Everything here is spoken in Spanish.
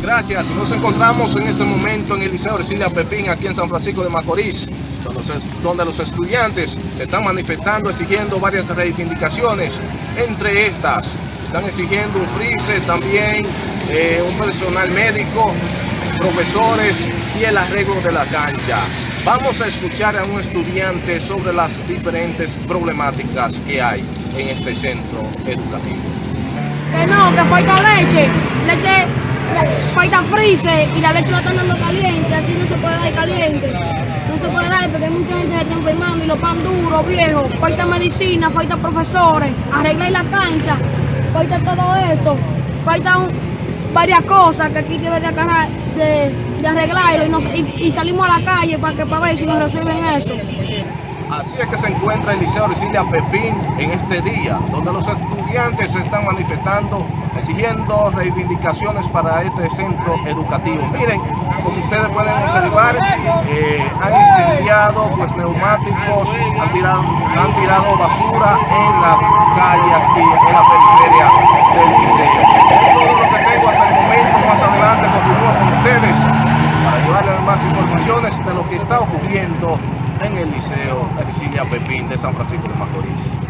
Gracias. Nos encontramos en este momento en el Liceo Ercilia Pepín, aquí en San Francisco de Macorís, donde los, estudiantes están manifestando, exigiendo varias reivindicaciones. Entre estas, están exigiendo un freeze, también eh, un personal médico, profesores y el arreglo de la cancha. Vamos a escuchar a un estudiante sobre las diferentes problemáticas que hay en este centro educativo. Que no, que falta leche. Leche, le- falta freezer y la leche la están dando caliente. Así no se puede dar caliente. No se puede dar porque mucha gente que está enfermando y los pan duros, viejo. Falta medicina, falta profesores. Arreglar la cancha. Falta todo eso. Falta varias cosas que aquí debe de, agarrar- arreglarlo y salimos a la calle para que para ver si nos resuelven eso. Así es que se encuentra el Liceo Ercilia Pepín en este día, donde los estudiantes se están manifestando, exigiendo reivindicaciones para este centro educativo. Miren, como ustedes pueden observar, eh, han incendiado pues, neumáticos, han tirado, han tirado basura en la calle aquí, en la periferia del liceo. Todo lo que tengo hasta el momento, más adelante continúo con ustedes para llevarles más informaciones de lo que está ocurriendo en el Liceo Ercilia Pepín de San Francisco de Macorís.